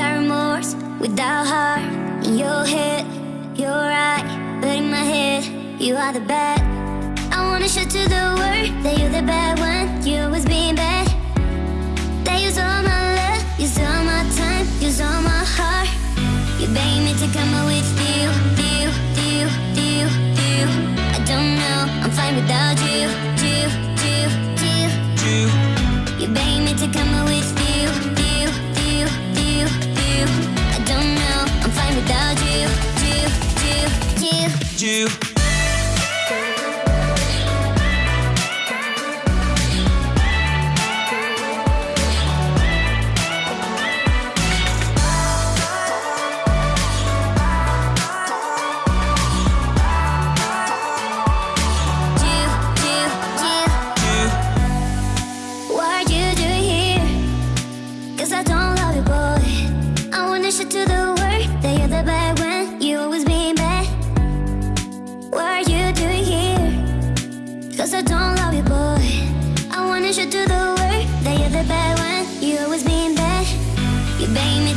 without remorse, without heart. In your head, you're right, but in my head, you are the bad. I wanna show to the world that you're the bad one. You always being bad. That use all my love, use all my time, use all my heart. You beg me to come up with you, you, you, you, you. I don't know, I'm fine without you, you, you, you. You, You beg me to come up with you, you,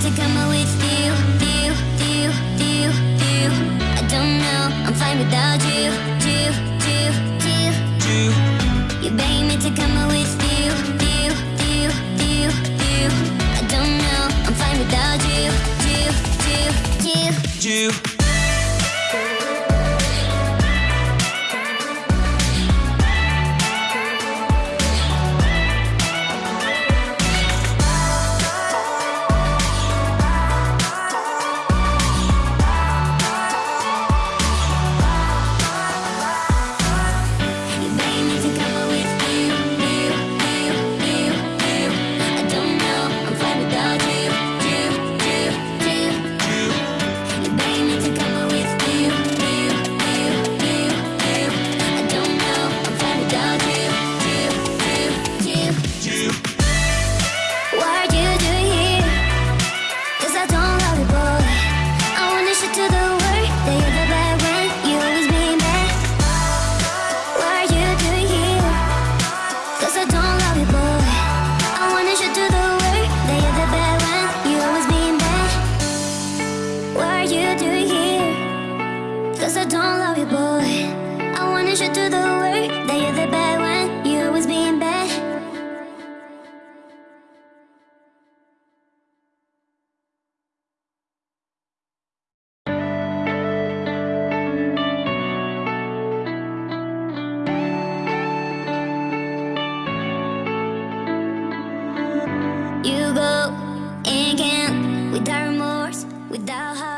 to come up with you, you, you, you. I don't know, I'm fine without you, you, you, you. you, You beg me to come up with you, you, you, you. I don't know, I'm fine without you, you, you. you. You Cause I don't love you, boy. I wanna show to the world that you're the bad one. You always being bad. You go and can't without remorse, without heart.